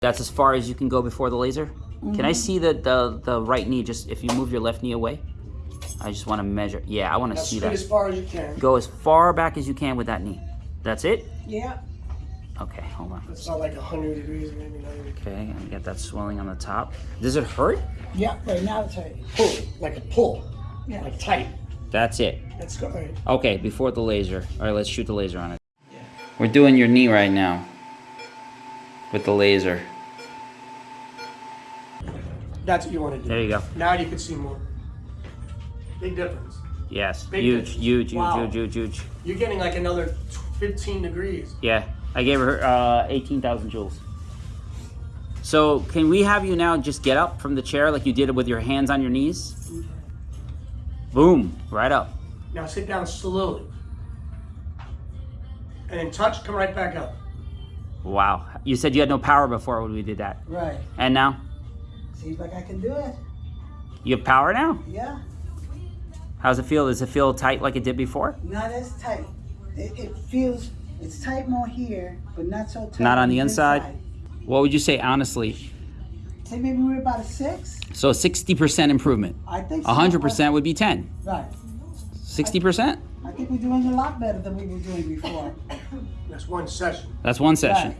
That's as far as you can go before the laser? Can Mm-hmm. I see the, the, the right knee, just if you move your left knee away? I just want to measure. Yeah, I want to As see straight that. as far as you can. Go as far back as you can with that knee. That's it? Yeah. Okay, hold on. It's not like 100 degrees, maybe not even. Okay, and get that swelling on the top. Does it hurt? Yeah, right now it's hurting. Pull, like a pull. Yeah. Like tight. That's it. Let's go. All right. Okay, before the laser. All right, let's shoot the laser on it. Yeah. We're doing your knee right now with the laser. That's what you want to do. There you go. Now you can see more. Big difference. Yes, Big huge, difference. huge, huge, Wow. huge, huge, huge. You're getting like another 15 degrees. Yeah, I gave her uh, 18,000 joules. So can we have you now just get up from the chair like you did it with your hands on your knees? Okay. Boom, right up. Now sit down slowly. And then touch, come right back up. Wow. You said you had no power before when we did that. Right. And now? Seems like I can do it. You have power now? Yeah. How's it feel? Does it feel tight like it did before? Not as tight. It, it feels, it's tight more here, but not so tight. Not on the inside? What would you say honestly? Say maybe we're about a six. So 60% improvement. I think so. 100% would be 10. Right. 60%? I think we're doing a lot better than we were doing before. That's one session. That's one session. Right.